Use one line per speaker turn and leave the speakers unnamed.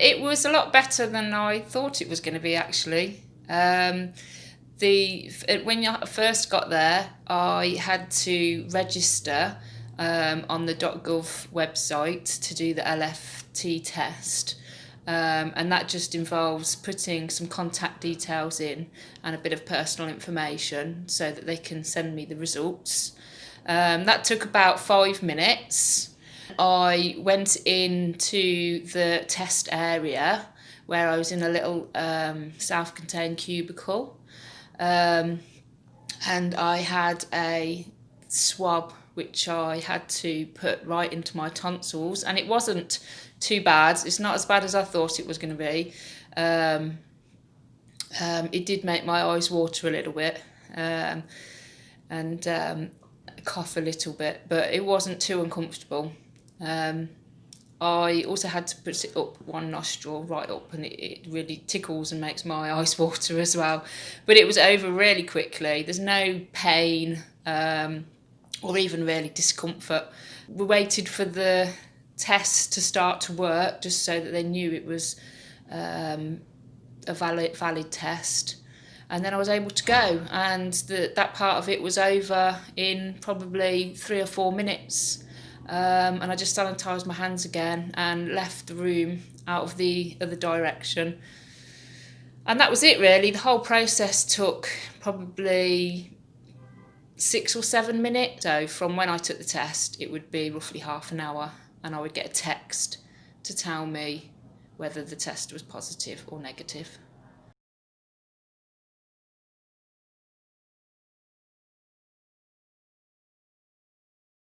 it was a lot better than I thought it was going to be actually. Um, the when I first got there, I had to register um, on the .gov website to do the LFT test. Um, and that just involves putting some contact details in and a bit of personal information so that they can send me the results. Um, that took about five minutes. I went into the test area where I was in a little um, self-contained cubicle um, and I had a swab which I had to put right into my tonsils and it wasn't too bad. It's not as bad as I thought it was going to be. Um, um, it did make my eyes water a little bit um, and um, cough a little bit, but it wasn't too uncomfortable. Um, I also had to put it up one nostril right up and it, it really tickles and makes my eyes water as well. But it was over really quickly. There's no pain um, or even really discomfort. We waited for the test to start to work just so that they knew it was um, a valid, valid test. And then I was able to go and the, that part of it was over in probably three or four minutes. Um, and I just sanitised my hands again and left the room out of the other direction. And that was it really. The whole process took probably six or seven minutes. So from when I took the test, it would be roughly half an hour and I would get a text to tell me whether the test was positive or negative.